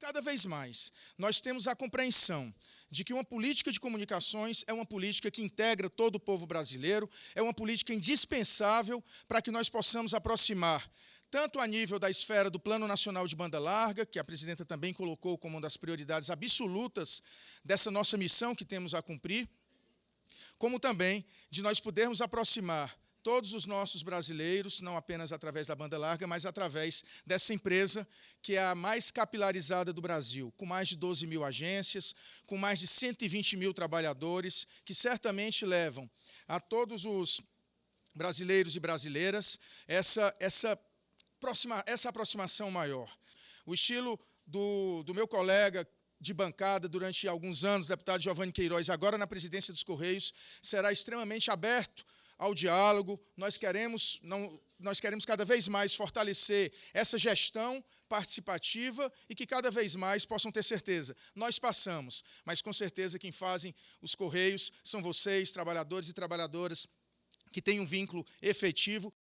cada vez mais nós temos a compreensão de que uma política de comunicações é uma política que integra todo o povo brasileiro, é uma política indispensável para que nós possamos aproximar tanto a nível da esfera do Plano Nacional de Banda Larga, que a presidenta também colocou como uma das prioridades absolutas dessa nossa missão que temos a cumprir, como também de nós podermos aproximar todos os nossos brasileiros, não apenas através da banda larga, mas através dessa empresa que é a mais capilarizada do Brasil, com mais de 12 mil agências, com mais de 120 mil trabalhadores, que certamente levam a todos os brasileiros e brasileiras essa, essa, aproxima, essa aproximação maior. O estilo do, do meu colega de bancada durante alguns anos, deputado Giovanni Queiroz, agora na presidência dos Correios, será extremamente aberto ao diálogo. Nós queremos, não, nós queremos cada vez mais fortalecer essa gestão participativa e que cada vez mais possam ter certeza. Nós passamos, mas com certeza quem fazem os Correios são vocês, trabalhadores e trabalhadoras que têm um vínculo efetivo